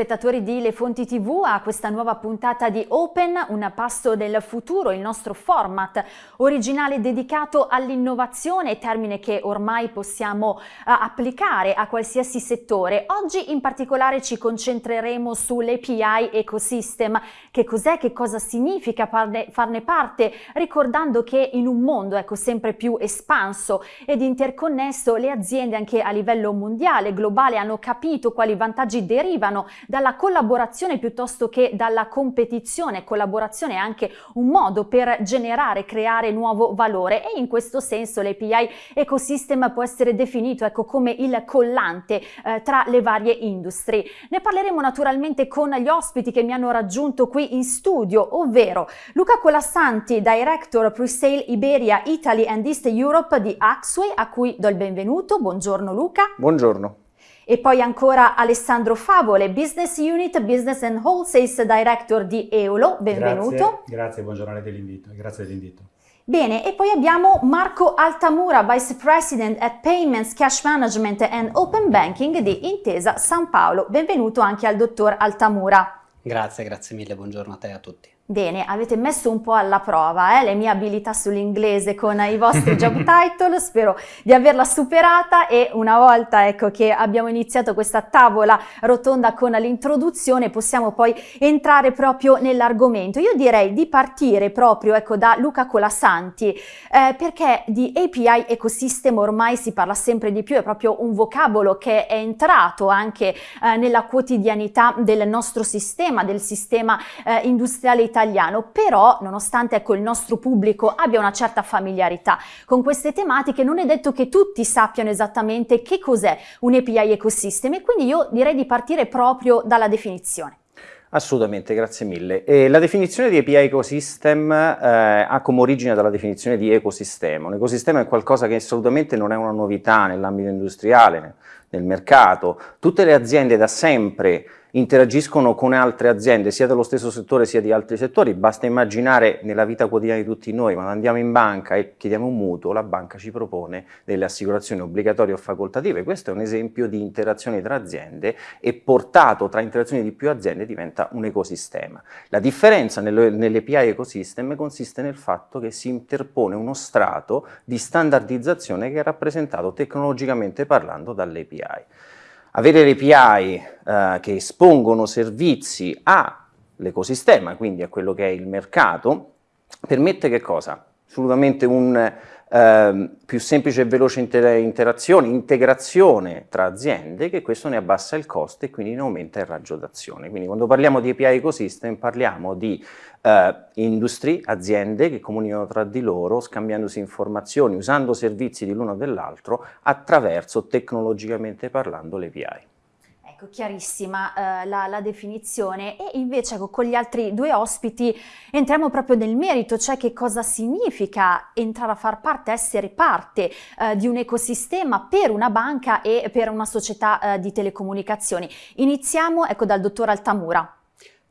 spettatori di Le Fonti TV a questa nuova puntata di Open, un passo del futuro, il nostro format originale dedicato all'innovazione, termine che ormai possiamo uh, applicare a qualsiasi settore. Oggi in particolare ci concentreremo sull'API Ecosystem. Che cos'è, che cosa significa farne, farne parte, ricordando che in un mondo ecco, sempre più espanso ed interconnesso le aziende anche a livello mondiale, globale, hanno capito quali vantaggi derivano dalla collaborazione piuttosto che dalla competizione. Collaborazione è anche un modo per generare, creare nuovo valore e in questo senso l'API ecosystem può essere definito ecco, come il collante eh, tra le varie industrie. Ne parleremo naturalmente con gli ospiti che mi hanno raggiunto qui in studio, ovvero Luca Colassanti, Director Presale Iberia Italy and East Europe di Axway, a cui do il benvenuto. Buongiorno Luca. Buongiorno. E poi ancora Alessandro Favole, Business Unit Business and Wholesales Director di Eolo, benvenuto. Grazie, grazie buongiorno dell'invito, grazie dell'invito. Bene, e poi abbiamo Marco Altamura, Vice President at Payments, Cash Management and Open Banking di Intesa San Paolo. Benvenuto anche al dottor Altamura. Grazie, grazie mille, buongiorno a te e a tutti. Bene, avete messo un po' alla prova eh, le mie abilità sull'inglese con i vostri job title, spero di averla superata e una volta ecco, che abbiamo iniziato questa tavola rotonda con l'introduzione possiamo poi entrare proprio nell'argomento. Io direi di partire proprio ecco, da Luca Colasanti eh, perché di API ecosystem ormai si parla sempre di più, è proprio un vocabolo che è entrato anche eh, nella quotidianità del nostro sistema, del sistema eh, industriale italiano italiano, però nonostante ecco, il nostro pubblico abbia una certa familiarità con queste tematiche, non è detto che tutti sappiano esattamente che cos'è un API ecosystem e quindi io direi di partire proprio dalla definizione. Assolutamente, grazie mille. E la definizione di API Ecosystem eh, ha come origine dalla definizione di ecosistema. Un ecosistema è qualcosa che assolutamente non è una novità nell'ambito industriale, nel mercato. Tutte le aziende da sempre interagiscono con altre aziende sia dello stesso settore sia di altri settori, basta immaginare nella vita quotidiana di tutti noi, quando andiamo in banca e chiediamo un mutuo, la banca ci propone delle assicurazioni obbligatorie o facoltative, questo è un esempio di interazione tra aziende e portato tra interazioni di più aziende diventa un ecosistema. La differenza nell'API ecosystem consiste nel fatto che si interpone uno strato di standardizzazione che è rappresentato tecnologicamente parlando dall'API. Avere le API eh, che espongono servizi all'ecosistema, quindi a quello che è il mercato, permette che cosa? Assolutamente un eh, più semplice e veloce inter interazione, integrazione tra aziende, che questo ne abbassa il costo e quindi ne aumenta il raggio d'azione. Quindi quando parliamo di API ecosystem parliamo di eh, industrie, aziende che comunicano tra di loro, scambiandosi informazioni, usando servizi di l'uno o dell'altro attraverso, tecnologicamente parlando, le API. Ecco, chiarissima eh, la, la, definizione e invece ecco, con gli altri due ospiti entriamo proprio nel merito, cioè che cosa significa entrare a far parte, essere parte eh, di un ecosistema per una banca e per una società eh, di telecomunicazioni. Iniziamo ecco, dal dottor Altamura.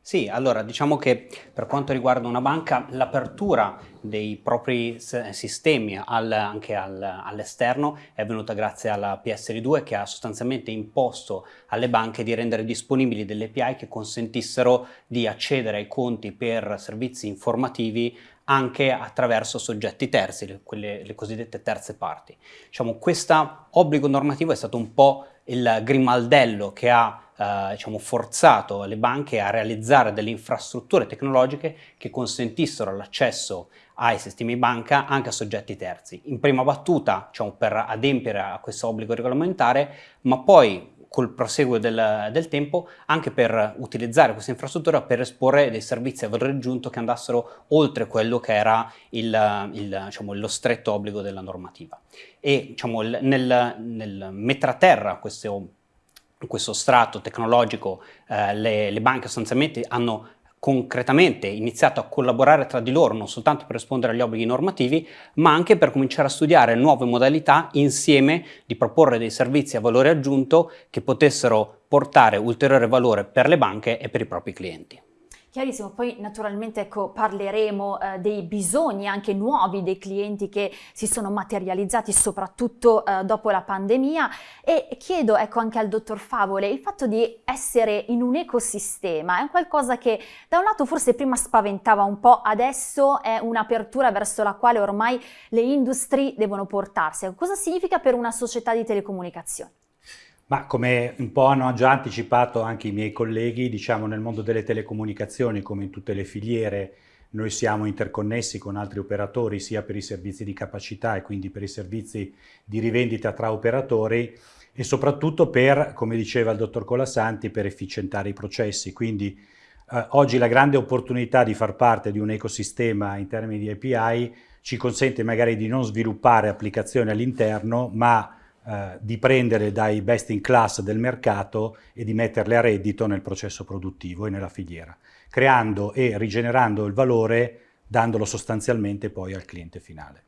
Sì, allora diciamo che per quanto riguarda una banca l'apertura dei propri sistemi al, anche al, all'esterno è venuta grazie alla PSR2 che ha sostanzialmente imposto alle banche di rendere disponibili delle API che consentissero di accedere ai conti per servizi informativi anche attraverso soggetti terzi, le, quelle, le cosiddette terze parti. Diciamo, questo obbligo normativo è stato un po' il grimaldello che ha eh, diciamo, forzato le banche a realizzare delle infrastrutture tecnologiche che consentissero l'accesso ai sistemi banca anche a soggetti terzi. In prima battuta diciamo, per adempiere a questo obbligo regolamentare, ma poi col proseguo del, del, tempo anche per utilizzare questa infrastruttura per esporre dei servizi a valore aggiunto che andassero oltre quello che era il, il, diciamo, lo stretto obbligo della normativa. E diciamo, nel, nel mettere a terra questo, questo strato tecnologico eh, le, le banche sostanzialmente hanno concretamente iniziato a collaborare tra di loro non soltanto per rispondere agli obblighi normativi ma anche per cominciare a studiare nuove modalità insieme di proporre dei servizi a valore aggiunto che potessero portare ulteriore valore per le banche e per i propri clienti. Chiarissimo, poi naturalmente ecco, parleremo eh, dei bisogni anche nuovi dei clienti che si sono materializzati soprattutto eh, dopo la pandemia e chiedo ecco, anche al dottor Favole, il fatto di essere in un ecosistema è qualcosa che da un lato forse prima spaventava un po', adesso è un'apertura verso la quale ormai le industrie devono portarsi. Cosa significa per una società di telecomunicazioni? Ma come un po' hanno già anticipato anche i miei colleghi, diciamo nel mondo delle telecomunicazioni, come in tutte le filiere, noi siamo interconnessi con altri operatori sia per i servizi di capacità e quindi per i servizi di rivendita tra operatori e soprattutto per, come diceva il dottor Colasanti, per efficientare i processi. Quindi eh, oggi la grande opportunità di far parte di un ecosistema in termini di API ci consente magari di non sviluppare applicazioni all'interno, ma eh, di prendere dai best in class del mercato e di metterle a reddito nel processo produttivo e nella filiera, creando e rigenerando il valore dandolo sostanzialmente poi al cliente finale.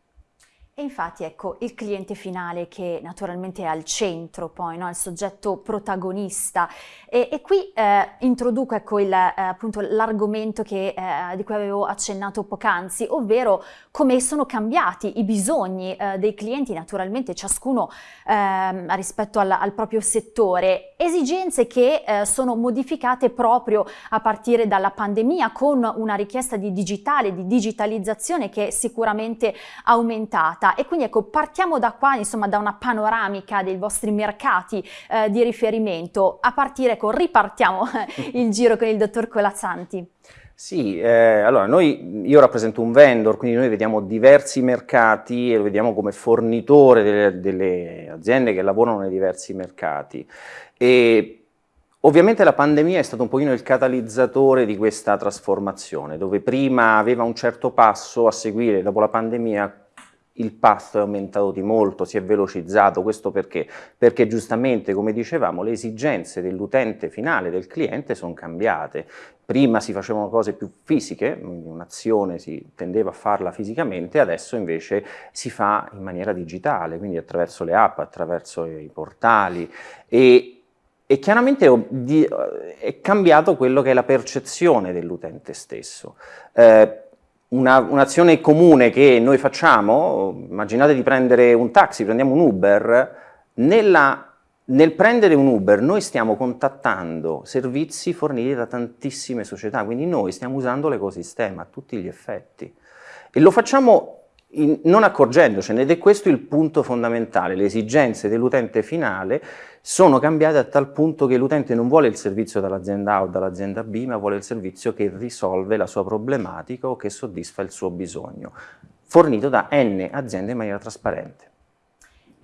E infatti ecco il cliente finale che naturalmente è al centro poi, no? il soggetto protagonista e, e qui eh, introduco ecco eh, l'argomento eh, di cui avevo accennato poc'anzi, ovvero come sono cambiati i bisogni eh, dei clienti, naturalmente ciascuno ehm, rispetto al, al, proprio settore, esigenze che eh, sono modificate proprio a partire dalla pandemia con una richiesta di digitale, di digitalizzazione che è sicuramente aumentata puntata e quindi ecco partiamo da qua insomma da una panoramica dei vostri mercati eh, di riferimento a partire ecco ripartiamo il giro con il dottor Colazzanti. Sì, eh, allora noi, io rappresento un vendor, quindi noi vediamo diversi mercati e lo vediamo come fornitore delle, delle aziende che lavorano nei diversi mercati. E Ovviamente la pandemia è stato un pochino il catalizzatore di questa trasformazione, dove prima aveva un certo passo a seguire, dopo la pandemia il path è aumentato di molto, si è velocizzato, questo perché? Perché giustamente, come dicevamo, le esigenze dell'utente finale, del cliente, sono cambiate. Prima si facevano cose più fisiche, un'azione si tendeva a farla fisicamente, adesso invece si fa in maniera digitale, quindi attraverso le app, attraverso i portali e, e chiaramente è cambiato quello che è la percezione dell'utente stesso. Eh, un'azione un comune che noi facciamo, immaginate di prendere un taxi, prendiamo un Uber, nella, nel prendere un Uber noi stiamo contattando servizi forniti da tantissime società, quindi noi stiamo usando l'ecosistema a tutti gli effetti. E lo facciamo in, non accorgendocene ed è questo il punto fondamentale, le esigenze dell'utente finale sono cambiate a tal punto che l'utente non vuole il servizio dall'azienda A o dall'azienda B, ma vuole il servizio che risolve la sua problematica o che soddisfa il suo bisogno, fornito da N aziende in maniera trasparente.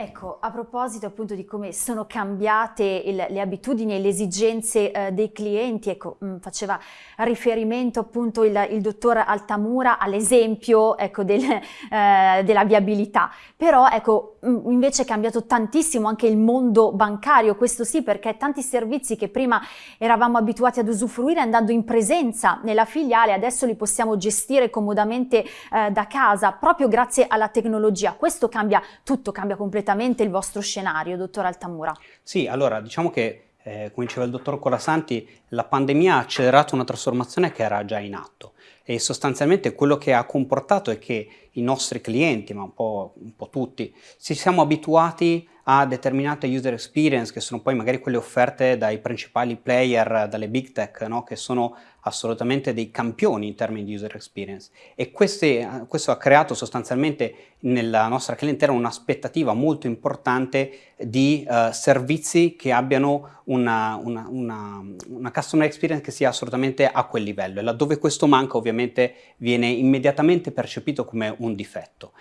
Ecco, a proposito appunto di come sono cambiate il, le abitudini e le esigenze eh, dei clienti, ecco, mh, mm, faceva riferimento appunto il, il dottor Altamura all'esempio ecco, del, eh, della viabilità, però ecco, mh, mm, invece è cambiato tantissimo anche il mondo bancario, questo sì perché tanti servizi che prima eravamo abituati ad usufruire andando in presenza nella filiale, adesso li possiamo gestire comodamente eh, da casa, proprio grazie alla tecnologia, questo cambia tutto, cambia completamente completamente il vostro scenario, dottor Altamura. Sì, allora diciamo che, eh, come diceva il dottor Colasanti, la pandemia ha accelerato una trasformazione che era già in atto e sostanzialmente quello che ha comportato è che i nostri clienti, ma un po', un po tutti, ci siamo abituati a determinate user experience che sono poi magari quelle offerte dai principali player, dalle big tech, no? che sono assolutamente dei campioni in termini di user experience e queste, questo ha creato sostanzialmente nella nostra clientela un'aspettativa molto importante di uh, servizi che abbiano una, una, una, una, customer experience che sia assolutamente a quel livello e laddove questo manca ovviamente viene immediatamente percepito come un difetto.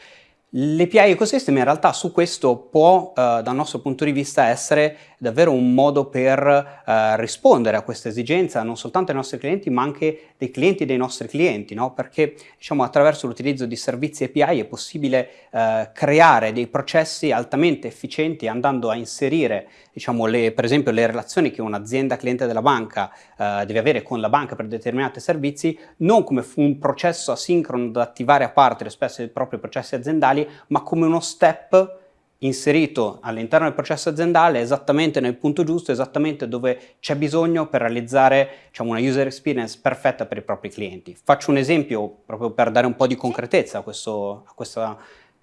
L'API Ecosystem in realtà su questo può, eh, dal nostro punto di vista, essere davvero un modo per eh, rispondere a questa esigenza non soltanto dei nostri clienti ma anche dei clienti dei nostri clienti, no? perché diciamo, attraverso l'utilizzo di servizi API è possibile eh, creare dei processi altamente efficienti andando a inserire diciamo, le, per esempio le relazioni che un'azienda cliente della banca eh, deve avere con la banca per determinati servizi non come un processo asincrono da attivare a parte rispetto ai propri processi aziendali ma come uno step inserito all'interno del processo aziendale esattamente nel punto giusto, esattamente dove c'è bisogno per realizzare diciamo, una user experience perfetta per i propri clienti. Faccio un esempio proprio per dare un po' di concretezza a, questo, a questa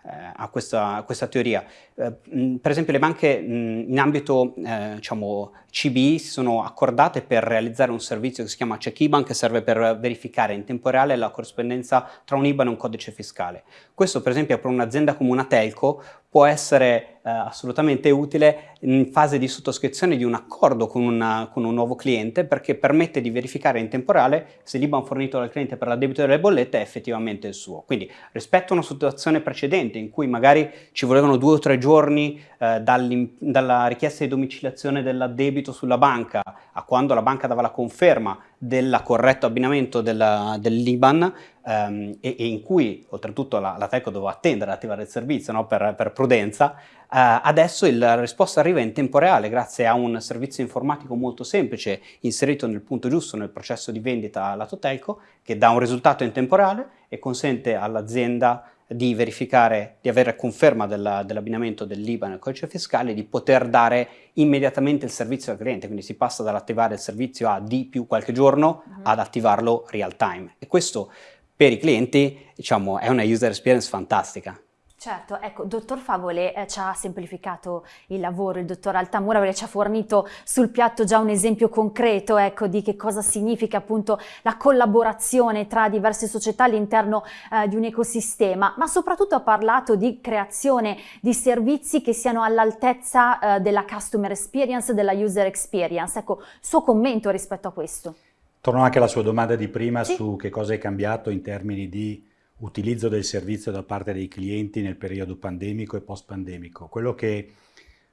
eh, a questa, a questa, teoria. Eh, per esempio le banche in ambito eh, diciamo, CBI si sono accordate per realizzare un servizio che si chiama Check IBAN che serve per verificare in tempo reale la corrispondenza tra un IBAN e un codice fiscale. Questo per esempio per un'azienda come una telco può essere eh, assolutamente utile in fase di sottoscrizione di un accordo con, una, con, un nuovo cliente perché permette di verificare in tempo reale se l'IBAN fornito dal cliente per la debito delle bollette è effettivamente il suo. Quindi rispetto a una situazione precedente in cui magari ci volevano due o tre giorni eh, dalla richiesta di domiciliazione dell'addebito sulla banca a quando la banca dava la conferma del corretto abbinamento dell'IBAN ehm, e, e, in cui oltretutto la, la Telco doveva attendere ad attivare il servizio no? per, per, prudenza, eh, adesso la risposta arriva in tempo reale grazie a un servizio informatico molto semplice inserito nel punto giusto nel processo di vendita lato Telco che dà un risultato in tempo reale e consente all'azienda di verificare, di avere conferma dell'abbinamento dell'IBAN al codice fiscale, di poter dare immediatamente il servizio al cliente, quindi si passa dall'attivare il servizio a di più qualche giorno uh mhm. -huh. ad attivarlo real time e questo per i clienti diciamo, è una user experience fantastica. Certo, ecco, dottor Favole eh, ci ha semplificato il lavoro, il dottor Altamura ci ha fornito sul piatto già un esempio concreto ecco, di che cosa significa appunto la collaborazione tra diverse società all'interno eh, di un ecosistema, ma soprattutto ha parlato di creazione di servizi che siano all'altezza eh, della customer experience, della user experience. Ecco, suo commento rispetto a questo. Torno anche alla sua domanda di prima sì. su che cosa è cambiato in termini di utilizzo del servizio da parte dei clienti nel periodo pandemico e post-pandemico. Quello che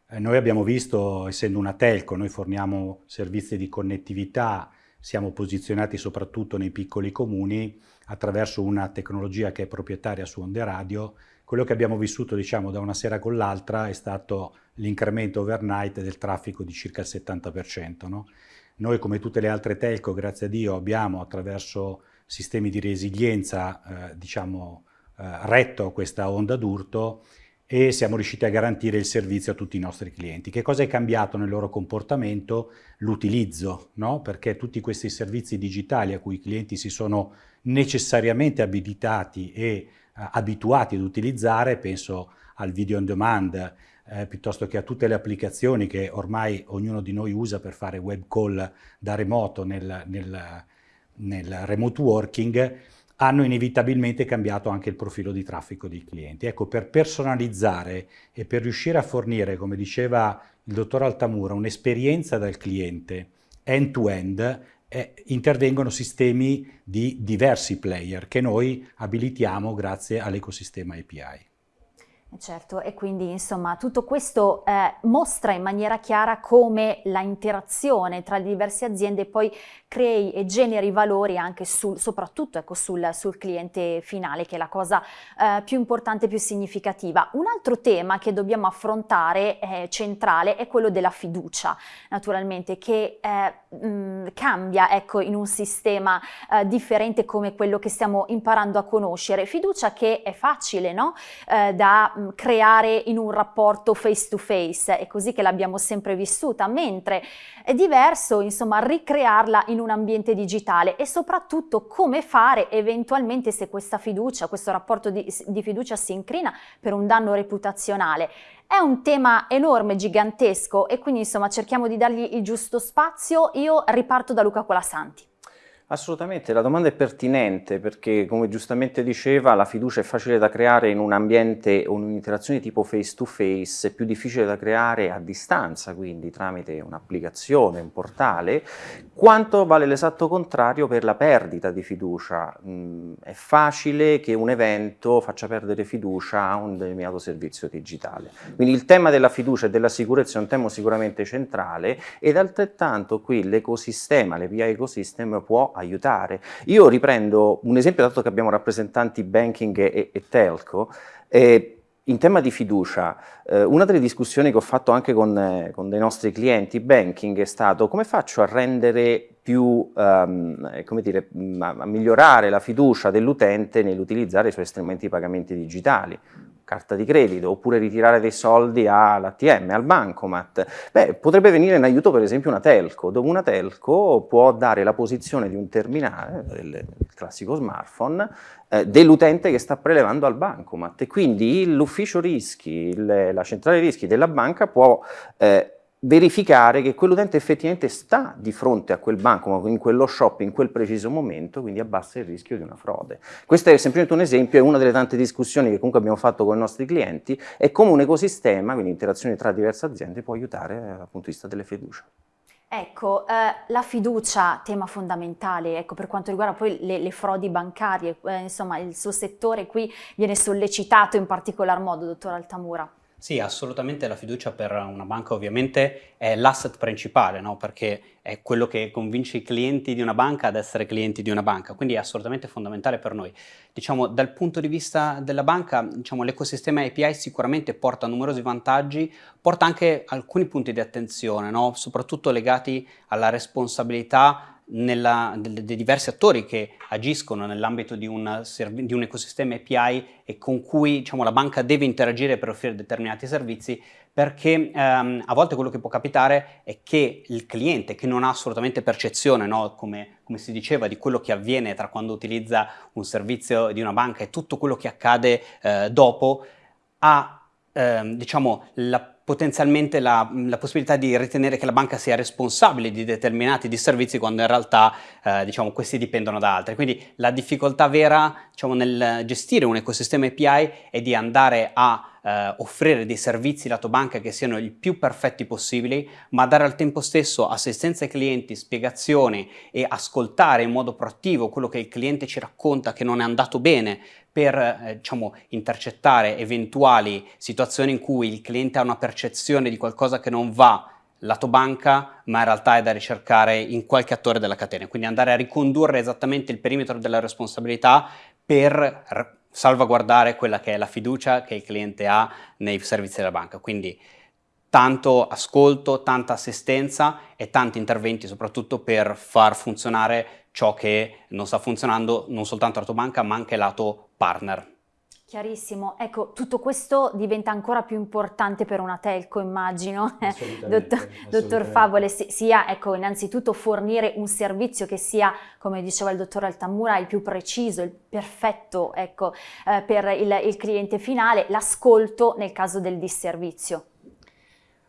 eh, noi abbiamo visto, essendo una telco, noi forniamo servizi di connettività, siamo posizionati soprattutto nei piccoli comuni attraverso una tecnologia che è proprietaria su onde radio. Quello che abbiamo vissuto diciamo, da una sera con l'altra è stato l'incremento overnight del traffico di circa il 70%. No? Noi come tutte le altre telco, grazie a Dio, abbiamo attraverso sistemi di resilienza, eh, diciamo, eh, retto a questa onda d'urto e siamo riusciti a garantire il servizio a tutti i nostri clienti. Che cosa è cambiato nel loro comportamento? L'utilizzo, no? perché tutti questi servizi digitali a cui i clienti si sono necessariamente abilitati e eh, abituati ad utilizzare, penso al video on demand, eh, piuttosto che a tutte le applicazioni che ormai ognuno di noi usa per fare web call da remoto nel, nel nel remote working hanno inevitabilmente cambiato anche il profilo di traffico dei clienti. Ecco, per personalizzare e per riuscire a fornire, come diceva il dottor Altamura, un'esperienza dal cliente end-to-end, -end, eh, intervengono sistemi di diversi player che noi abilitiamo grazie all'ecosistema API. Certo, e quindi insomma tutto questo eh, mostra in maniera chiara come la interazione tra le diverse aziende poi crei e generi valori anche sul, soprattutto ecco, sul, sul, cliente finale, che è la cosa eh, più importante e più significativa. Un altro tema che dobbiamo affrontare eh, centrale è quello della fiducia, naturalmente, che eh, mh, cambia ecco, in un sistema eh, differente come quello che stiamo imparando a conoscere. Fiducia che è facile no? Eh, da creare in un rapporto face to face, è così che l'abbiamo sempre vissuta, mentre è diverso insomma ricrearla in un ambiente digitale e soprattutto come fare eventualmente se questa fiducia, questo rapporto di, di fiducia si incrina per un danno reputazionale. È un tema enorme, gigantesco e quindi insomma cerchiamo di dargli il giusto spazio. Io riparto da Luca Colasanti. Assolutamente, la domanda è pertinente perché come giustamente diceva la fiducia è facile da creare in un ambiente o un'interazione tipo face to face, è più difficile da creare a distanza, quindi tramite un'applicazione, un portale, quanto vale l'esatto contrario per la perdita di fiducia. Mm, è facile che un evento faccia perdere fiducia a un determinato servizio digitale. Quindi il tema della fiducia e della sicurezza è un tema sicuramente centrale ed altrettanto qui l'ecosistema, l'API ecosystem può aiutare. Io riprendo un esempio, dato che abbiamo rappresentanti banking e, e telco, eh, in tema di fiducia, eh, una delle discussioni che ho fatto anche con, eh, con, dei nostri clienti banking è stato come faccio a rendere più, um, come dire, a migliorare la fiducia dell'utente nell'utilizzare i suoi strumenti di pagamenti digitali carta di credito, oppure ritirare dei soldi all'ATM, al bancomat, beh, potrebbe venire in aiuto per esempio una telco, dove una telco può dare la posizione di un terminale, il classico smartphone, eh, dell'utente che sta prelevando al bancomat. E quindi l'ufficio rischi, il, la centrale rischi della banca può eh, verificare che quell'utente effettivamente sta di fronte a quel banco, in quello shop, in quel preciso momento, quindi abbassa il rischio di una frode. Questo è semplicemente un esempio, è una delle tante discussioni che comunque abbiamo fatto con i nostri clienti, è come un ecosistema, quindi interazioni tra diverse aziende, può aiutare dal punto di vista delle fiducie. Ecco, eh, la fiducia, tema fondamentale, ecco, per quanto riguarda poi le, le frodi bancarie, eh, insomma il suo settore qui viene sollecitato in particolar modo, dottor Altamura. Sì, assolutamente la fiducia per una banca ovviamente è l'asset principale, no? perché è quello che convince i clienti di una banca ad essere clienti di una banca, quindi è assolutamente fondamentale per noi. Diciamo, dal punto di vista della banca, diciamo, l'ecosistema API sicuramente porta numerosi vantaggi, porta anche alcuni punti di attenzione, no? soprattutto legati alla responsabilità nella, dei, diversi attori che agiscono nell'ambito di, di, un ecosistema API e con cui diciamo, la banca deve interagire per offrire determinati servizi perché ehm, a volte quello che può capitare è che il cliente che non ha assolutamente percezione, no, come, come, si diceva, di quello che avviene tra quando utilizza un servizio di una banca e tutto quello che accade eh, dopo, ha ehm, diciamo, la potenzialmente la, la, possibilità di ritenere che la banca sia responsabile di determinati disservizi quando in realtà eh, diciamo, questi dipendono da altri. Quindi la difficoltà vera diciamo, nel gestire un ecosistema API è di andare a eh, offrire dei servizi lato banca che siano il più perfetti possibili, ma dare al tempo stesso assistenza ai clienti, spiegazioni e ascoltare in modo proattivo quello che il cliente ci racconta che non è andato bene per eh, diciamo, intercettare eventuali situazioni in cui il cliente ha una percezione di qualcosa che non va lato banca, ma in realtà è da ricercare in qualche attore della catena, quindi andare a ricondurre esattamente il perimetro della responsabilità per salvaguardare quella che è la fiducia che il cliente ha nei servizi della banca. Quindi tanto ascolto, tanta assistenza e tanti interventi soprattutto per far funzionare ciò che non sta funzionando non soltanto lato banca ma anche lato partner. Chiarissimo, ecco, tutto questo diventa ancora più importante per una telco, immagino, dottor, dottor Favole, sia ecco, innanzitutto fornire un servizio che sia, come diceva il dottor Altamura, il più preciso, il perfetto ecco, eh, per il, il cliente finale, l'ascolto nel caso del disservizio.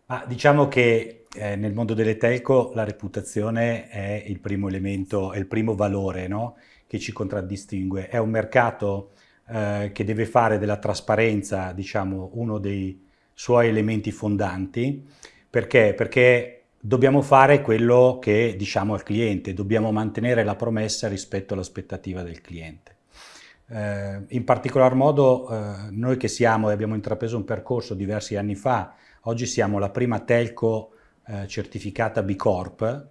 Ah, diciamo che eh, nel mondo delle telco la reputazione è il primo elemento, è il primo valore no? che ci contraddistingue. È un mercato eh, che deve fare della trasparenza, diciamo, uno dei suoi elementi fondanti. Perché? Perché dobbiamo fare quello che diciamo al cliente, dobbiamo mantenere la promessa rispetto all'aspettativa del cliente. Eh, in particolar modo eh, noi che siamo e abbiamo intrapreso un percorso diversi anni fa, oggi siamo la prima telco eh, certificata B Corp,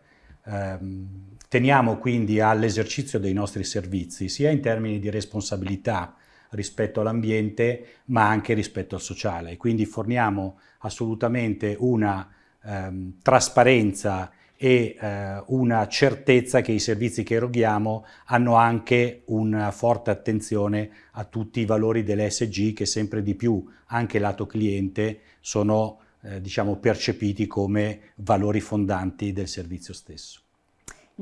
ehm, teniamo quindi all'esercizio dei nostri servizi sia in termini di responsabilità rispetto all'ambiente ma anche rispetto al sociale. Quindi forniamo assolutamente una ehm, trasparenza e eh, una certezza che i servizi che eroghiamo hanno anche una forte attenzione a tutti i valori dell'ESG che sempre di più, anche lato cliente, sono eh, diciamo, percepiti come valori fondanti del servizio stesso.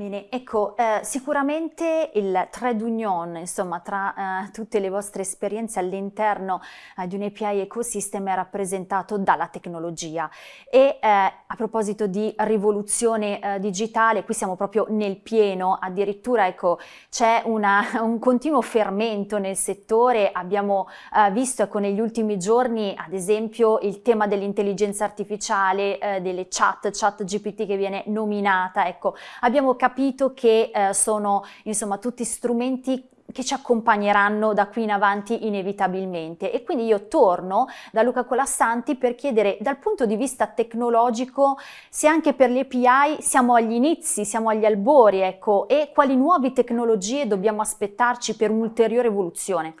Bene, ecco, eh, sicuramente il trade union, insomma, tra eh, tutte le vostre esperienze all'interno eh, di un API ecosystem è rappresentato dalla tecnologia. E eh, a proposito di rivoluzione eh, digitale, qui siamo proprio nel pieno, addirittura ecco, c'è un continuo fermento nel settore, abbiamo eh, visto ecco, negli ultimi giorni ad esempio il tema dell'intelligenza artificiale, delle chat, chat GPT che viene nominata, ecco, abbiamo capito capito che eh, sono insomma tutti strumenti che ci accompagneranno da qui in avanti inevitabilmente e quindi io torno da Luca Colassanti per chiedere dal punto di vista tecnologico se anche per le API siamo agli inizi, siamo agli albori ecco e quali nuove tecnologie dobbiamo aspettarci per un'ulteriore evoluzione.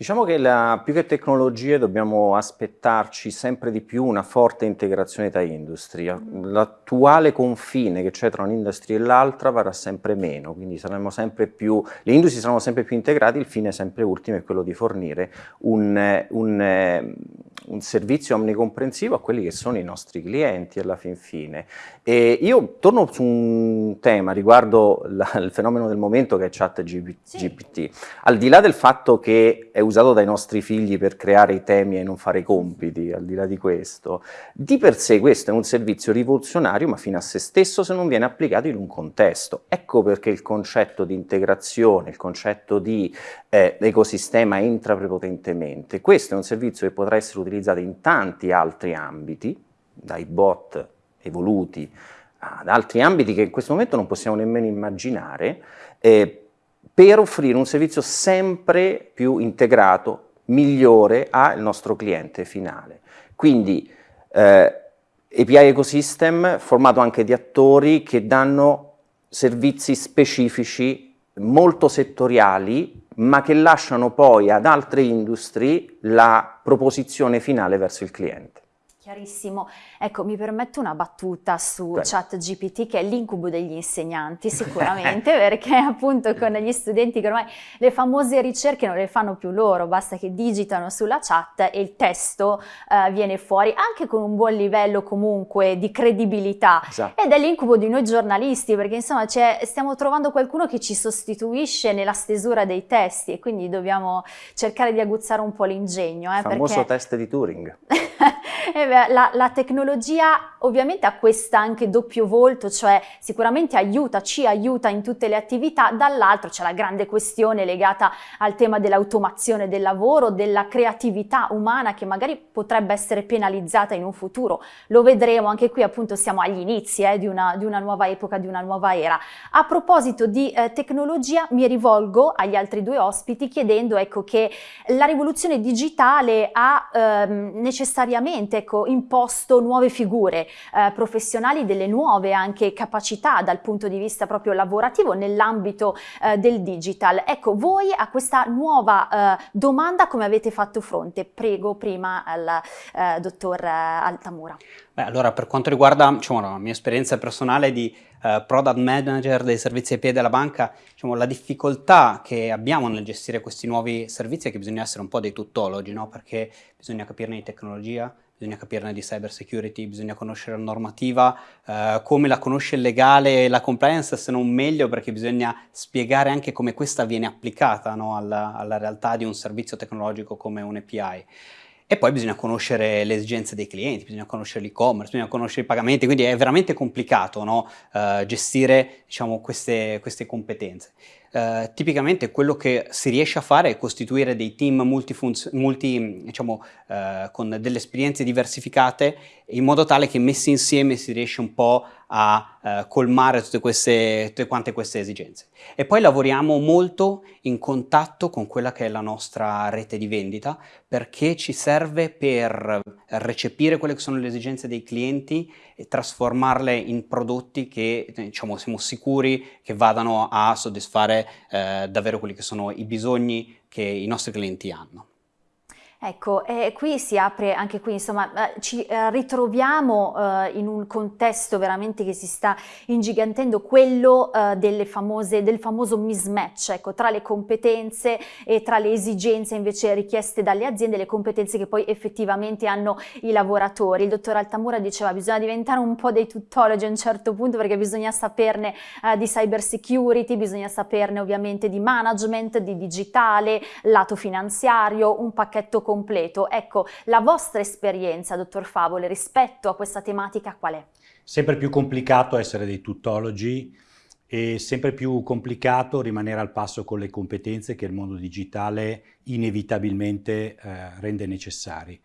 Diciamo che la, più che tecnologie dobbiamo aspettarci sempre di più una forte integrazione tra industrie. L'attuale confine che c'è tra un'industria e l'altra varrà sempre meno, quindi saremo sempre più, le industrie saranno sempre più integrate, il fine sempre ultimo è quello di fornire un, un, un servizio omnicomprensivo a quelli che sono i nostri clienti alla fin fine. E io torno su un tema riguardo la, il fenomeno del momento che è chat GPT. Sì. Al di là del fatto che è usato dai nostri figli per creare i temi e non fare i compiti, al di là di questo, di per sé questo è un servizio rivoluzionario ma fino a se stesso se non viene applicato in un contesto. Ecco perché il concetto di integrazione, il concetto di eh, ecosistema entra prepotentemente. Questo è un servizio che potrà essere utilizzato in tanti altri ambiti, dai bot evoluti ad altri ambiti che in questo momento non possiamo nemmeno immaginare, eh, per offrire un servizio sempre più integrato, migliore al nostro cliente finale. Quindi eh, API Ecosystem formato anche di attori che danno servizi specifici molto settoriali ma che lasciano poi ad altre industrie la proposizione finale verso il cliente. Chiarissimo. Ecco, mi permetto una battuta su Beh. ChatGPT che è l'incubo degli insegnanti sicuramente, perché appunto con gli studenti che ormai le famose ricerche non le fanno più loro, basta che digitano sulla chat e il testo uh, viene fuori, anche con un buon livello comunque di credibilità. Esatto. Ed è l'incubo di noi giornalisti, perché insomma stiamo trovando qualcuno che ci sostituisce nella stesura dei testi e quindi dobbiamo cercare di aguzzare un po' l'ingegno. Eh, il famoso perché... test di Turing. eh la, la, tecnologia ovviamente ha questa anche doppio volto, cioè sicuramente aiuta, ci aiuta in tutte le attività, dall'altro c'è la grande questione legata al tema dell'automazione del lavoro, della creatività umana che magari potrebbe essere penalizzata in un futuro. Lo vedremo, anche qui appunto siamo agli inizi eh, di, una, di, una, nuova epoca, di una nuova era. A proposito di eh, tecnologia mi rivolgo agli altri due ospiti chiedendo ecco, che la rivoluzione digitale ha ehm, necessariamente sicuramente ecco, imposto nuove figure eh, professionali, delle nuove anche capacità dal punto di vista proprio lavorativo nell'ambito eh, del digital. Ecco, voi a questa nuova eh, domanda come avete fatto fronte? Prego prima al eh, dottor Altamura. Beh, allora per quanto riguarda diciamo, la mia esperienza personale di uh, product manager dei servizi IP della banca, diciamo, la difficoltà che abbiamo nel gestire questi nuovi servizi è che bisogna essere un po' dei tuttologi, no? perché bisogna capirne di tecnologia, bisogna capirne di cyber security, bisogna conoscere la normativa, eh, come la conosce il legale e la compliance, se non meglio perché bisogna spiegare anche come questa viene applicata no, alla, alla, realtà di un servizio tecnologico come un API. E poi bisogna conoscere le esigenze dei clienti, bisogna conoscere l'e-commerce, bisogna conoscere i pagamenti, quindi è veramente complicato no, uh, gestire diciamo, queste, queste competenze. Uh, tipicamente quello che si riesce a fare è costituire dei team multi, diciamo, uh, con delle esperienze diversificate in modo tale che messi insieme si riesce un po' uh, colmare tutte, queste, tutte quante queste esigenze. E poi lavoriamo molto in contatto con quella che è la nostra rete di vendita perché ci serve per recepire quelle che sono le esigenze dei clienti e trasformarle in prodotti che diciamo, siamo sicuri che vadano a soddisfare eh, davvero quelli che sono i bisogni che i nostri clienti hanno. Ecco, e qui si apre anche qui, insomma, eh, ci eh, ritroviamo eh, in un contesto veramente che si sta ingigantendo, quello eh, famose, del famoso mismatch, ecco, tra le competenze e tra le esigenze invece richieste dalle aziende, le competenze che poi effettivamente hanno i lavoratori. Il dottor Altamura diceva bisogna diventare un po' dei tuttologi a un certo punto perché bisogna saperne eh, di cyber security, bisogna saperne ovviamente di management, di digitale, lato finanziario, un pacchetto completo. Ecco, la vostra esperienza, dottor Favole, rispetto a questa tematica qual è? Sempre più complicato essere dei tuttologi e sempre più complicato rimanere al passo con le competenze che il mondo digitale inevitabilmente eh, rende necessari.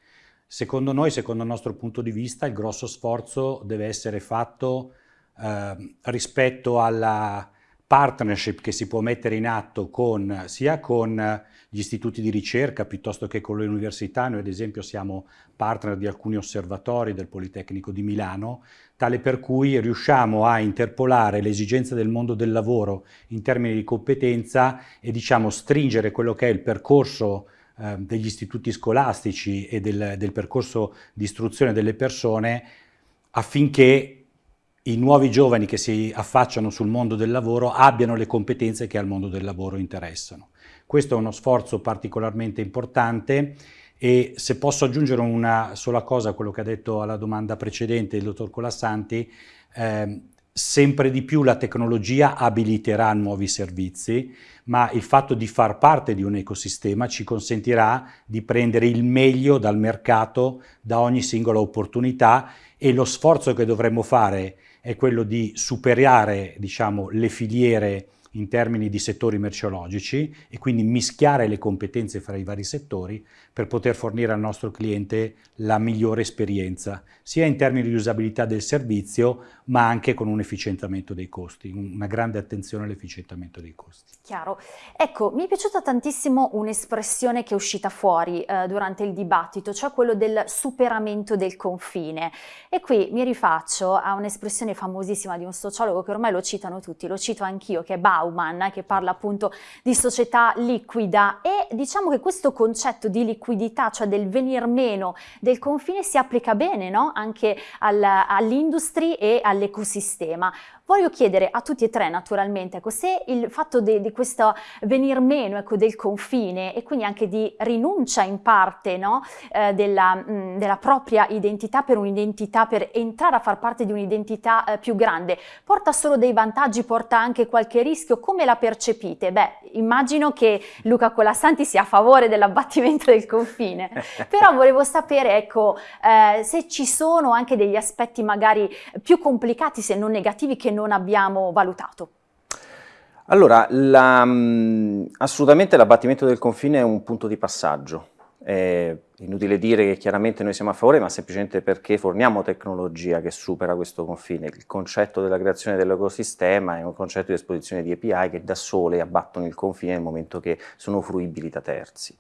Secondo noi, secondo il nostro punto di vista, il grosso sforzo deve essere fatto eh, rispetto alla partnership che si può mettere in atto con, sia con gli istituti di ricerca piuttosto che con le università. Noi ad esempio siamo partner di alcuni osservatori del Politecnico di Milano, tale per cui riusciamo a interpolare le esigenze del mondo del lavoro in termini di competenza e diciamo stringere quello che è il percorso eh, degli istituti scolastici e del, del percorso di istruzione delle persone affinché i nuovi giovani che si affacciano sul mondo del lavoro abbiano le competenze che al mondo del lavoro interessano. Questo è uno sforzo particolarmente importante e se posso aggiungere una sola cosa a quello che ha detto alla domanda precedente il dottor Colassanti, eh, sempre di più la tecnologia abiliterà nuovi servizi, ma il fatto di far parte di un ecosistema ci consentirà di prendere il meglio dal mercato, da ogni singola opportunità e lo sforzo che dovremmo fare è quello di superare diciamo, le filiere in termini di settori merceologici e quindi mischiare le competenze fra i vari settori per poter fornire al nostro cliente la migliore esperienza, sia in termini di usabilità del servizio, ma anche con un efficientamento dei costi, una grande attenzione all'efficientamento dei costi. Chiaro. Ecco, mi è piaciuta tantissimo un'espressione che è uscita fuori eh, durante il dibattito, cioè quello del superamento del confine. E qui mi rifaccio a un'espressione famosissima di un sociologo che ormai lo citano tutti, lo cito anch'io, che è Bauman, che parla appunto di società liquida e diciamo che questo concetto di liquidità, cioè del venir meno del confine, si applica bene no? anche al, all'industria e all'ecosistema. Voglio chiedere a tutti e tre naturalmente, ecco, se il fatto di, questo venir meno ecco, del confine e quindi anche di rinuncia in parte no, eh, della, mh, della, propria identità per un'identità, per entrare a far parte di un'identità eh, più grande, porta solo dei vantaggi, porta anche qualche rischio, come la percepite? Beh, immagino che Luca Colassanti sia a favore dell'abbattimento del confine, però volevo sapere ecco, eh, se ci sono anche degli aspetti magari più complicati, se non negativi, che non abbiamo valutato? Allora, la, mm, assolutamente l'abbattimento del confine è un punto di passaggio. È inutile dire che chiaramente noi siamo a favore, ma semplicemente perché forniamo tecnologia che supera questo confine. Il concetto della creazione dell'ecosistema è un concetto di esposizione di API che da sole abbattono il confine nel momento che sono fruibili da terzi.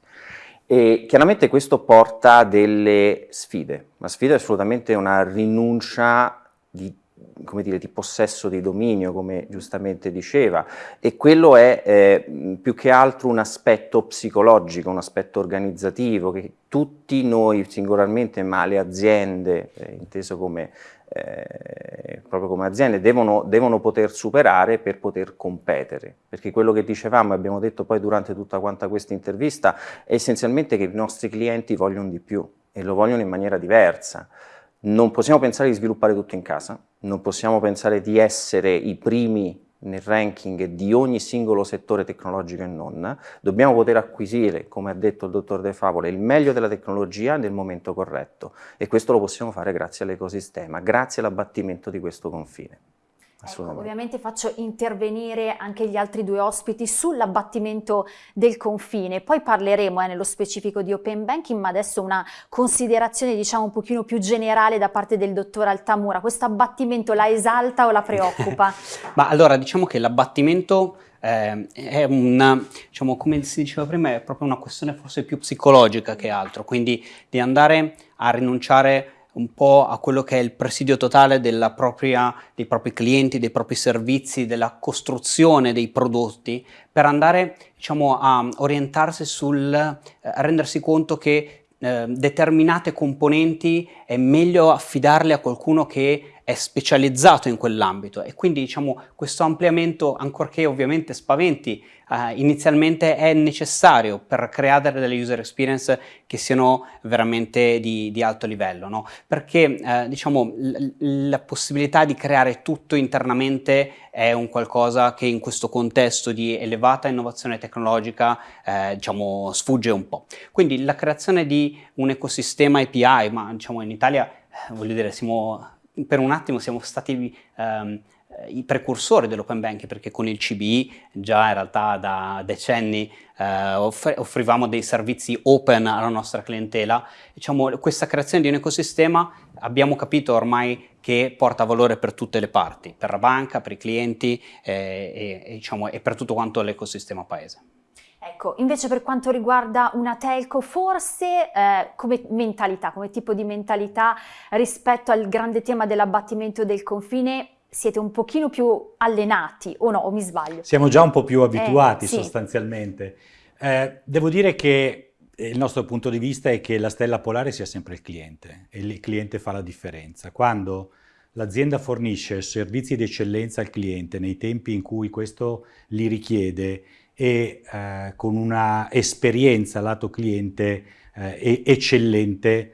E chiaramente questo porta delle sfide. La sfida è assolutamente una rinuncia di dire, di possesso di dominio, come giustamente diceva, e quello è eh, più che altro un aspetto psicologico, un aspetto organizzativo che tutti noi singolarmente, ma le aziende, eh, inteso come, eh, proprio come aziende, devono, devono, poter superare per poter competere, perché quello che dicevamo e abbiamo detto poi durante tutta quanta questa intervista è essenzialmente che i nostri clienti vogliono di più e lo vogliono in maniera diversa. Non possiamo pensare di sviluppare tutto in casa, non possiamo pensare di essere i primi nel ranking di ogni singolo settore tecnologico e non, dobbiamo poter acquisire, come ha detto il dottor De Favola, il meglio della tecnologia nel momento corretto e questo lo possiamo fare grazie all'ecosistema, grazie all'abbattimento di questo confine. Ecco, ovviamente faccio intervenire anche gli altri due ospiti sull'abbattimento del confine, poi parleremo eh, nello specifico di open banking, ma adesso una considerazione diciamo un pochino più generale da parte del dottor Altamura. Questo abbattimento la esalta o la preoccupa? ma allora diciamo che l'abbattimento eh, è una, diciamo come si diceva prima, è proprio una questione forse più psicologica che altro, quindi di andare a rinunciare un po' a quello che è il presidio totale propria, dei propri clienti, dei propri servizi, della costruzione dei prodotti, per andare diciamo, a orientarsi sul eh, rendersi conto che eh, determinate componenti è meglio affidarle a qualcuno che è specializzato in quell'ambito e quindi diciamo questo ampliamento ancorché ovviamente spaventi eh, inizialmente è necessario per creare delle user experience che siano veramente di, di alto livello no? perché eh, diciamo la possibilità di creare tutto internamente è un qualcosa che in questo contesto di elevata innovazione tecnologica eh, diciamo sfugge un po' quindi la creazione di un ecosistema API ma diciamo in Italia eh, voglio dire siamo per un attimo siamo stati um, i precursori dell'open banking perché con il CBI già in realtà da decenni eh, offr offrivamo dei servizi open alla nostra clientela. Diciamo, questa creazione di un ecosistema abbiamo capito ormai che porta valore per tutte le parti, per la banca, per i clienti eh, e, e, diciamo, e per tutto quanto l'ecosistema paese. Ecco, invece per quanto riguarda una telco, forse eh, come mentalità, come tipo di mentalità rispetto al grande tema dell'abbattimento del confine, siete un pochino più allenati, o no, o mi sbaglio? Siamo già un po' più abituati eh, sì. sostanzialmente. Eh, devo dire che il nostro punto di vista è che la stella polare sia sempre il cliente e il cliente fa la differenza. Quando l'azienda fornisce servizi di eccellenza al cliente nei tempi in cui questo li richiede e eh, con una esperienza lato cliente eh, eccellente,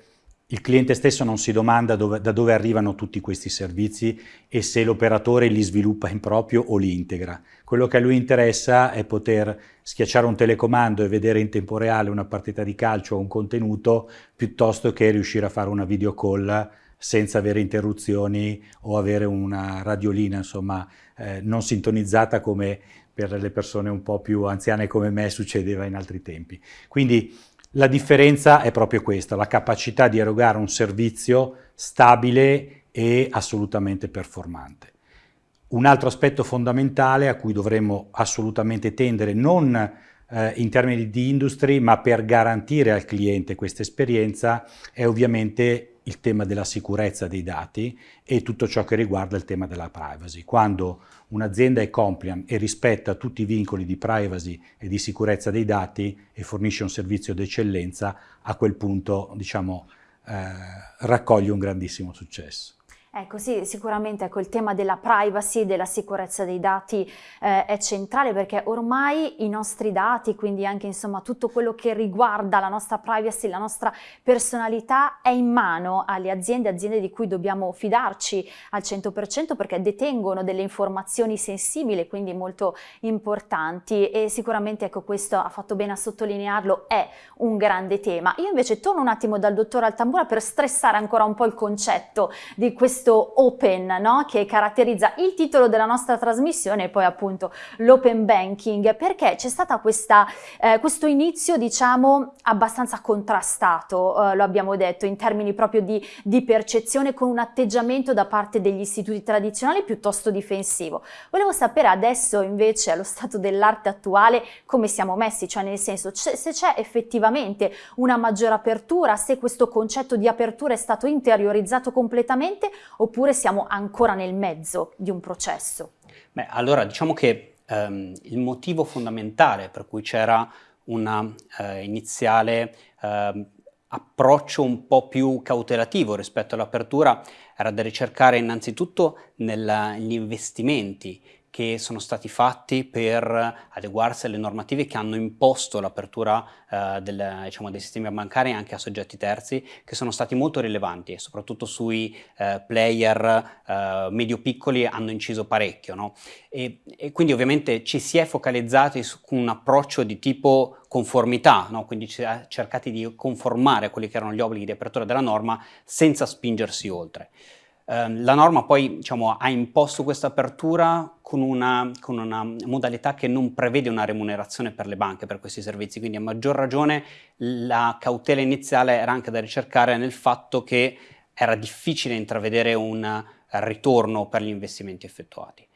il cliente stesso non si domanda dove, da dove arrivano tutti questi servizi e se l'operatore li sviluppa in proprio o li integra. Quello che a lui interessa è poter schiacciare un telecomando e vedere in tempo reale una partita di calcio o un contenuto piuttosto che riuscire a fare una video call senza avere interruzioni o avere una radiolina insomma eh, non sintonizzata come per le persone un po' più anziane come me succedeva in altri tempi. Quindi la differenza è proprio questa, la capacità di erogare un servizio stabile e assolutamente performante. Un altro aspetto fondamentale a cui dovremmo assolutamente tendere, non eh, in termini di industry, ma per garantire al cliente questa esperienza, è ovviamente il tema della sicurezza dei dati e tutto ciò che riguarda il tema della privacy. Quando un'azienda è compliant e rispetta tutti i vincoli di privacy e di sicurezza dei dati e fornisce un servizio d'eccellenza, a quel punto diciamo, eh, raccoglie un grandissimo successo. Ecco sì, sicuramente ecco, il tema della privacy, della sicurezza dei dati eh, è centrale perché ormai i nostri dati, quindi anche insomma tutto quello che riguarda la nostra privacy, la nostra personalità è in mano alle aziende, aziende di cui dobbiamo fidarci al 100% perché detengono delle informazioni sensibili, quindi molto importanti e sicuramente ecco questo ha fatto bene a sottolinearlo, è un grande tema. Io invece torno un attimo dal dottor Altambura per stressare ancora un po' il concetto di questo questo open no? che caratterizza il titolo della nostra trasmissione e poi appunto l'open banking perché c'è stato eh, questo inizio diciamo abbastanza contrastato eh, lo abbiamo detto in termini proprio di, di, percezione con un atteggiamento da parte degli istituti tradizionali piuttosto difensivo volevo sapere adesso invece allo stato dell'arte attuale come siamo messi cioè nel senso se c'è effettivamente una maggiore apertura se questo concetto di apertura è stato interiorizzato completamente oppure siamo ancora nel mezzo di un processo? Beh, allora diciamo che ehm, il motivo fondamentale per cui c'era un eh, iniziale eh, approccio un po' più cautelativo rispetto all'apertura era da ricercare innanzitutto negli investimenti che sono stati fatti per adeguarsi alle normative che hanno imposto l'apertura eh, diciamo, dei sistemi bancari anche a soggetti terzi, che sono stati molto rilevanti e soprattutto sui eh, player eh, medio-piccoli hanno inciso parecchio. No? E, e, quindi ovviamente ci si è focalizzati su un approccio di tipo conformità, no? quindi cercati di conformare quelli che erano gli obblighi di apertura della norma senza spingersi oltre. Ehm, la norma poi diciamo, ha imposto questa apertura con una, con una, modalità che non prevede una remunerazione per le banche per questi servizi, quindi a maggior ragione la cautela iniziale era anche da ricercare nel fatto che era difficile intravedere un ritorno per gli investimenti effettuati.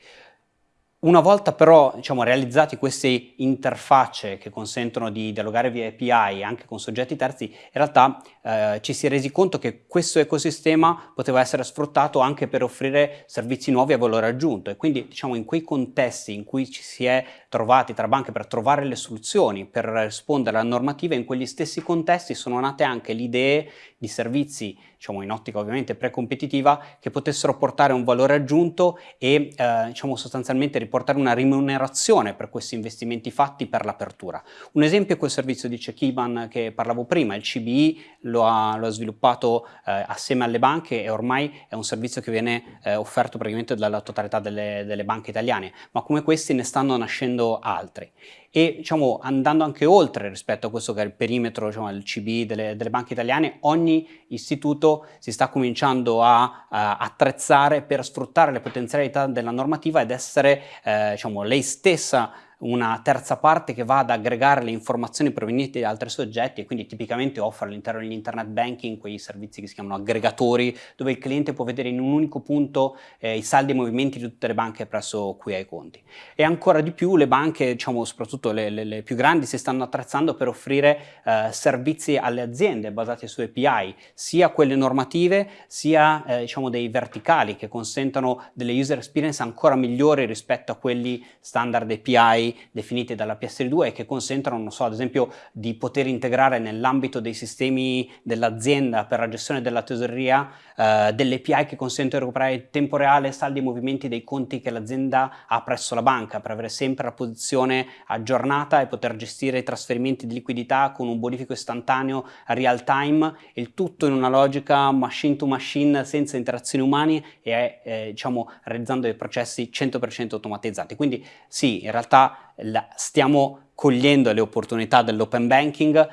Una volta però diciamo, realizzati queste interfacce che consentono di dialogare via API anche con soggetti terzi, in realtà eh, ci si è resi conto che questo ecosistema poteva essere sfruttato anche per offrire servizi nuovi a valore aggiunto e quindi diciamo, in quei contesti in cui ci si è trovati tra banche per trovare le soluzioni, per rispondere alla normativa, in quegli stessi contesti sono nate anche le idee di servizi, diciamo in ottica ovviamente precompetitiva, che potessero portare un valore aggiunto e eh, diciamo sostanzialmente riportare una rimunerazione per questi investimenti fatti per l'apertura. Un esempio è quel servizio di Check-Iban che parlavo prima, il CBI lo ha, lo ha sviluppato eh, assieme alle banche e ormai è un servizio che viene eh, offerto praticamente dalla totalità delle, delle banche italiane, ma come questi ne stanno nascendo altri. E diciamo, andando anche oltre rispetto a questo che è il perimetro, diciamo, il CB delle, delle, banche italiane, ogni istituto si sta cominciando a, a, attrezzare per sfruttare le potenzialità della normativa ed essere eh, diciamo, lei stessa una terza parte che va ad aggregare le informazioni provenienti da altri soggetti e quindi tipicamente offre all'interno dell'internet banking quei servizi che si chiamano aggregatori dove il cliente può vedere in un unico punto eh, i saldi e movimenti di tutte le banche presso cui ha i conti. E ancora di più le banche, diciamo soprattutto le, le, le più grandi, si stanno attrezzando per offrire eh, servizi alle aziende basati su API, sia quelle normative sia eh, diciamo dei verticali che consentono delle user experience ancora migliori rispetto a quelli standard API API definite dalla PS2 e che consentono, non so, ad esempio, di poter integrare nell'ambito dei sistemi dell'azienda per la gestione della tesoreria eh, delle API che consentono di recuperare in tempo reale saldi e movimenti dei conti che l'azienda ha presso la banca per avere sempre la posizione aggiornata e poter gestire i trasferimenti di liquidità con un bonifico istantaneo real time, il tutto in una logica machine to machine senza interazioni umane e eh, diciamo realizzando dei processi 100% automatizzati. Quindi sì, in realtà la, stiamo cogliendo le opportunità dell'open banking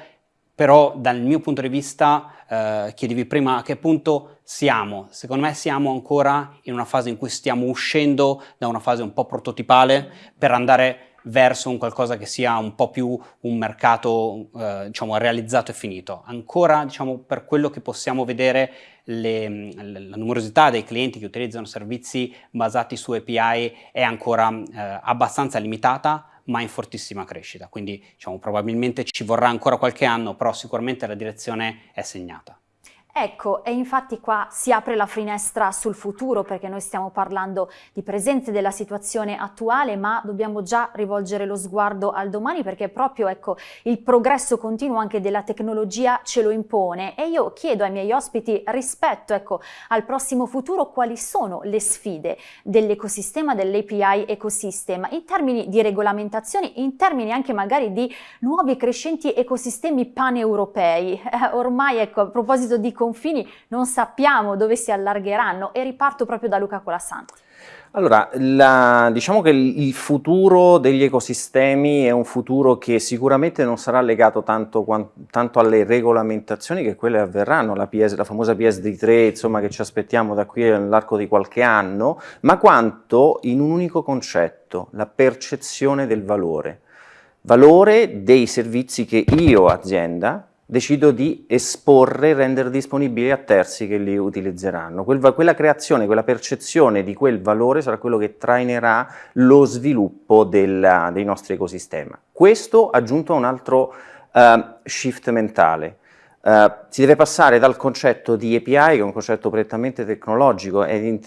però dal mio punto di vista eh, chiedevi prima a che punto siamo. Secondo me siamo ancora in una fase in cui stiamo uscendo da una fase un po' prototipale per andare verso un qualcosa che sia un po' più un mercato eh, diciamo realizzato e finito. Ancora diciamo per quello che possiamo vedere le, la numerosità dei clienti che utilizzano servizi basati su API è ancora eh, abbastanza limitata ma in fortissima crescita, quindi diciamo, probabilmente ci vorrà ancora qualche anno, però sicuramente la direzione è segnata. Ecco, e infatti qua si apre la finestra sul futuro perché noi stiamo parlando di presente della situazione attuale, ma dobbiamo già rivolgere lo sguardo al domani perché proprio ecco, il progresso continuo anche della tecnologia ce lo impone e io chiedo ai miei ospiti rispetto ecco, al prossimo futuro quali sono le sfide dell'ecosistema, dell'API ecosystem in termini di regolamentazioni, in termini anche magari di nuovi crescenti ecosistemi paneuropei. Ormai ecco, a proposito di confini non sappiamo dove si allargheranno e riparto proprio da Luca Colasanti. Allora, la, diciamo che il futuro degli ecosistemi è un futuro che sicuramente non sarà legato tanto, tanto alle regolamentazioni che quelle avverranno, la, PS, la famosa PSD3 insomma, che ci aspettiamo da qui all'arco di qualche anno, ma quanto in un unico concetto, la percezione del valore. Valore dei servizi che io, azienda, decido di esporre rendere disponibili a terzi che li utilizzeranno. Quel, quella creazione, quella percezione di quel valore sarà quello che trainerà lo sviluppo del, dei nostri ecosistemi. Questo aggiunto a un altro uh, shift mentale. Uh, si deve passare dal concetto di API, che è un concetto prettamente tecnologico, e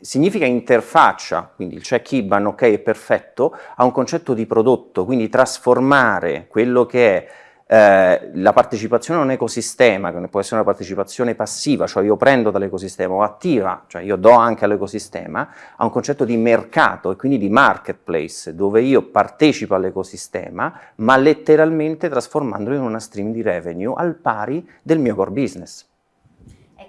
significa interfaccia, quindi il check IBAN ok è perfetto, a un concetto di prodotto, quindi trasformare quello che è eh, la partecipazione a un ecosistema, che può essere una partecipazione passiva, cioè io prendo dall'ecosistema, o attiva, cioè io do anche all'ecosistema, ha un concetto di mercato e quindi di marketplace, dove io partecipo all'ecosistema, ma letteralmente trasformandolo in una stream di revenue al pari del mio core business.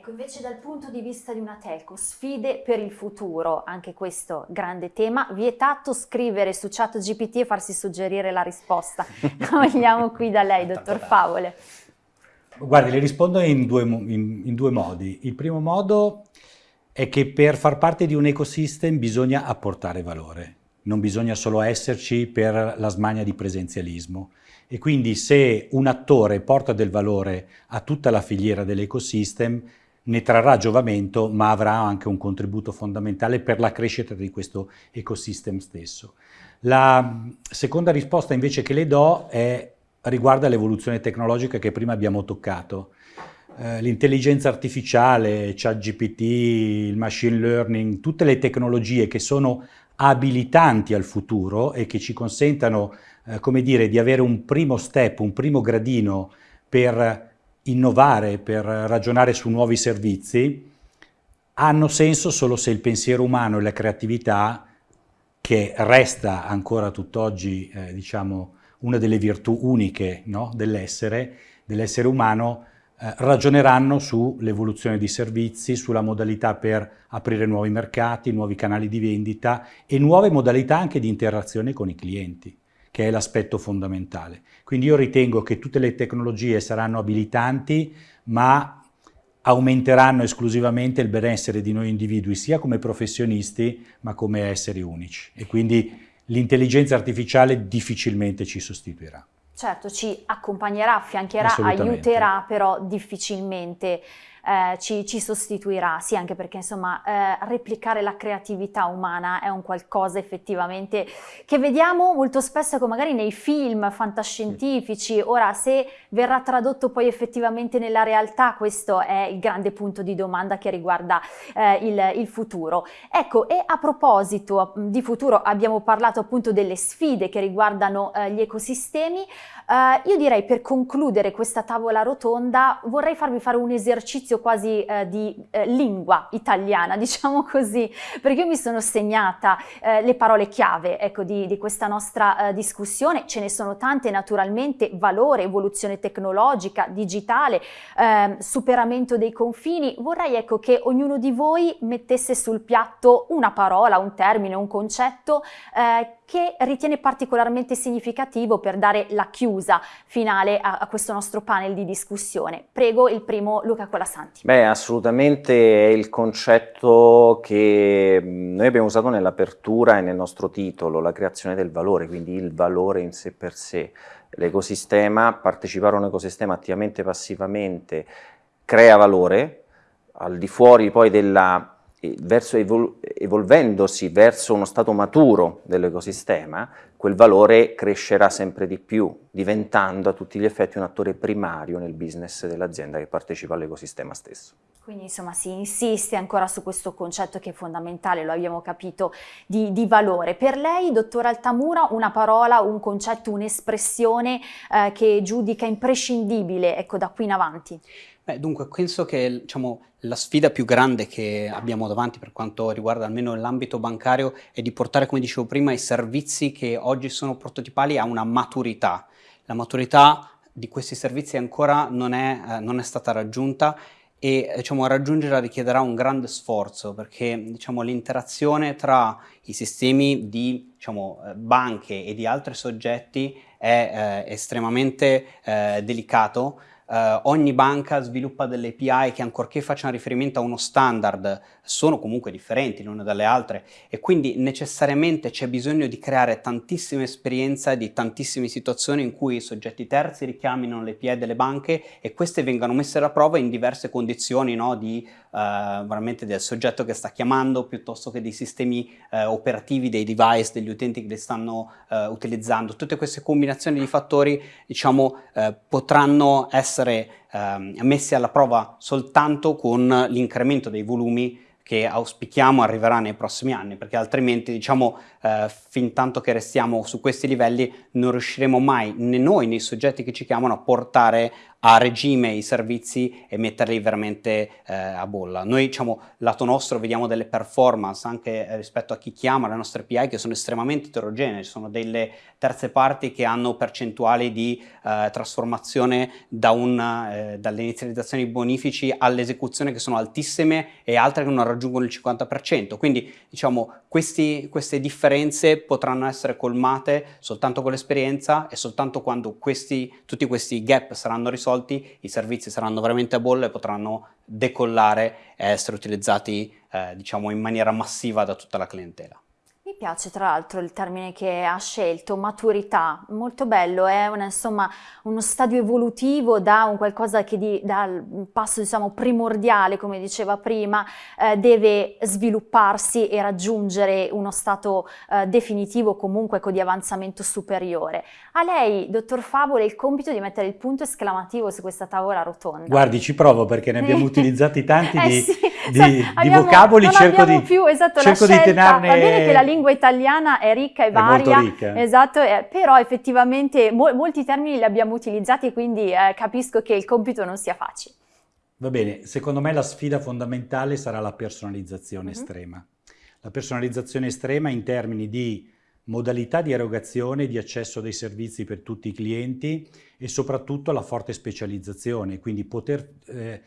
Ecco, invece dal punto di vista di una telco, sfide per il futuro, anche questo grande tema, vietato scrivere su chat GPT e farsi suggerire la risposta. Vogliamo qui da lei, dottor Favole. Guardi, le rispondo in due, in, in due modi. Il primo modo è che per far parte di un ecosystem bisogna apportare valore, non bisogna solo esserci per la smania di presenzialismo. E quindi se un attore porta del valore a tutta la filiera dell'ecosystem, ne trarrà giovamento, ma avrà anche un contributo fondamentale per la crescita di questo ecosistema stesso. La seconda risposta invece che le do è, riguarda l'evoluzione tecnologica che prima abbiamo toccato. Eh, L'intelligenza artificiale, ChatGPT, il machine learning, tutte le tecnologie che sono abilitanti al futuro e che ci consentano, eh, come dire, di avere un primo step, un primo gradino per innovare, per ragionare su nuovi servizi, hanno senso solo se il pensiero umano e la creatività, che resta ancora tutt'oggi eh, diciamo, una delle virtù uniche no? dell'essere, dell'essere umano, eh, ragioneranno sull'evoluzione di servizi, sulla modalità per aprire nuovi mercati, nuovi canali di vendita e nuove modalità anche di interazione con i clienti che è l'aspetto fondamentale. Quindi io ritengo che tutte le tecnologie saranno abilitanti, ma aumenteranno esclusivamente il benessere di noi individui, sia come professionisti, ma come esseri unici. E quindi l'intelligenza artificiale difficilmente ci sostituirà. Certo, ci accompagnerà, affiancherà, aiuterà, però difficilmente eh, ci, ci, sostituirà, sì anche perché insomma eh, replicare la creatività umana è un qualcosa effettivamente che vediamo molto spesso come magari nei film fantascientifici, ora se verrà tradotto poi effettivamente nella realtà questo è il grande punto di domanda che riguarda eh, il, il futuro. Ecco e a proposito di futuro abbiamo parlato appunto delle sfide che riguardano eh, gli ecosistemi, Uh, io direi per concludere questa tavola rotonda vorrei farvi fare un esercizio quasi uh, di uh, lingua italiana, diciamo così, perché io mi sono segnata le parole chiave ecco, di, di questa nostra discussione, ce ne sono tante naturalmente, valore, evoluzione tecnologica, digitale, ehm, superamento dei confini, vorrei ecco, che ognuno di voi mettesse sul piatto una parola, un termine, un concetto che ritiene particolarmente significativo per dare la chiusa finale a, a, questo nostro panel di discussione. Prego il primo Luca Colasanti. Beh, assolutamente è il concetto che noi abbiamo usato nell'apertura e nel nostro titolo, la creazione del valore, quindi il valore in sé per sé. L'ecosistema, partecipare a un ecosistema attivamente e passivamente, crea valore, al di fuori poi della verso evol evolvendosi verso uno stato maturo dell'ecosistema, quel valore crescerà sempre di più, diventando a tutti gli effetti un attore primario nel business dell'azienda che partecipa all'ecosistema stesso. Quindi insomma si insiste ancora su questo concetto che è fondamentale, lo abbiamo capito, di, di valore. Per lei, dottor Altamura, una parola, un concetto, un'espressione eh, che giudica imprescindibile ecco, da qui in avanti? Beh, dunque, penso che diciamo, la sfida più grande che abbiamo davanti per quanto riguarda almeno l'ambito bancario è di portare, come dicevo prima, i servizi che oggi sono prototipali a una maturità. La maturità di questi servizi ancora non è, eh, non è stata raggiunta e diciamo, raggiungerla richiederà un grande sforzo perché diciamo, l'interazione tra i sistemi di diciamo, eh, banche e di altri soggetti è eh, estremamente eh, delicato Uh, ogni banca sviluppa delle API che ancorché facciano riferimento a uno standard sono comunque differenti le une dalle altre e quindi necessariamente c'è bisogno di creare tantissima esperienza di tantissime situazioni in cui i soggetti terzi richiamino le API delle banche e queste vengano messe alla prova in diverse condizioni no, di uh, veramente del soggetto che sta chiamando piuttosto che dei sistemi uh, operativi dei device degli utenti che li stanno utilizzando. Tutte queste combinazioni di fattori diciamo potranno essere essere eh, messi alla prova soltanto con l'incremento dei volumi che auspichiamo arriverà nei prossimi anni, perché altrimenti, diciamo, eh, fin tanto che restiamo su questi livelli, non riusciremo mai, né noi né i soggetti che ci chiamano, a portare a regime i servizi e metterli veramente eh, a bolla. Noi, diciamo, lato nostro vediamo delle performance anche eh, rispetto a chi chiama le nostre API che sono estremamente eterogenee, ci sono delle terze parti che hanno percentuali di eh, trasformazione da eh, dalle inizializzazioni bonifici all'esecuzione che sono altissime e altre che non raggiungono il 50%. Quindi, diciamo, questi, queste differenze potranno essere colmate soltanto con l'esperienza e soltanto quando questi, tutti questi gap saranno risolti risolti, i servizi saranno veramente a bolla e potranno decollare e essere utilizzati eh, diciamo in maniera massiva da tutta la clientela. Piace tra l'altro il termine che ha scelto, maturità, molto bello, è una, insomma uno stadio evolutivo da un qualcosa che di, dal passo diciamo primordiale, come diceva prima, eh, deve svilupparsi e raggiungere uno stato eh, definitivo comunque ecco, di avanzamento superiore. A lei, dottor Favole, il compito di mettere il punto esclamativo su questa tavola rotonda. Guardi, ci provo perché ne abbiamo utilizzati tanti eh di, sì, di, abbiamo, di vocaboli, cerco di, più, esatto, cerco di tenerne... Va bene che la lingua italiana è ricca e varia, ricca. esatto, eh, però effettivamente mo molti termini li abbiamo utilizzati quindi eh, capisco che il compito non sia facile. Va bene, secondo me la sfida fondamentale sarà la personalizzazione mm -hmm. estrema. La personalizzazione estrema in termini di modalità di erogazione e di accesso dei servizi per tutti i clienti e soprattutto la forte specializzazione, quindi poter eh,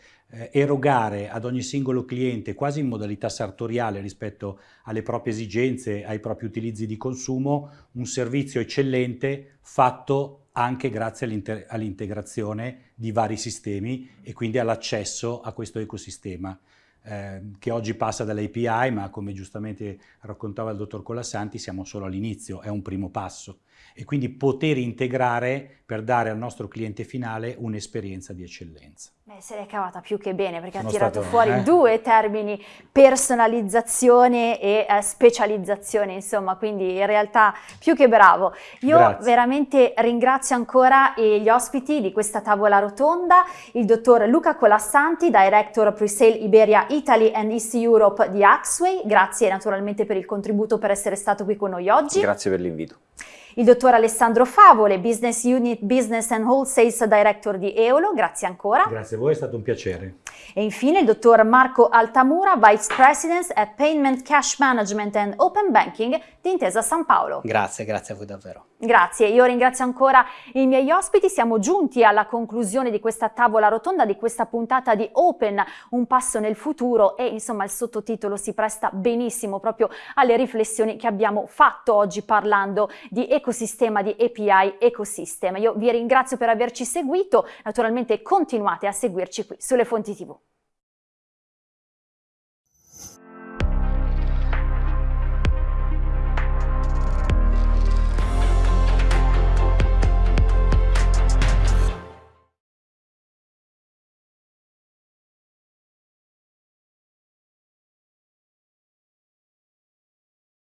erogare ad ogni singolo cliente quasi in modalità sartoriale rispetto alle proprie esigenze, ai propri utilizzi di consumo, un servizio eccellente fatto anche grazie all'integrazione di vari sistemi e quindi all'accesso a questo ecosistema. Eh, che oggi passa dall'API, ma come giustamente raccontava il dottor Colassanti, siamo solo all'inizio, è un primo passo. E quindi poter integrare per dare al nostro cliente finale un'esperienza di eccellenza. Beh, se l'è cavata più che bene perché Sono ha tirato stato, fuori eh? due termini, personalizzazione e eh, specializzazione, insomma, quindi in realtà più che bravo. Io Grazie. veramente ringrazio ancora gli ospiti di questa tavola rotonda, il dottor Luca Colassanti, Director Presale Iberia Italy and East Europe di Axway, grazie naturalmente per il contributo per essere stato qui con noi oggi. Grazie per l'invito. Il dottor Alessandro Favole, Business Unit Business and Wholesales Director di Eolo, grazie ancora. Grazie a voi, è stato un piacere. E infine il dottor Marco Altamura, Vice President at Payment Cash Management and Open Banking di Intesa San Paolo. Grazie, grazie a voi davvero. Grazie, io ringrazio ancora i miei ospiti, siamo giunti alla conclusione di questa tavola rotonda, di questa puntata di Open, un passo nel futuro e insomma il sottotitolo si presta benissimo proprio alle riflessioni che abbiamo fatto oggi parlando di ecosistema, di API Ecosystem. Io vi ringrazio per averci seguito, naturalmente continuate a seguirci qui sulle fonti TV.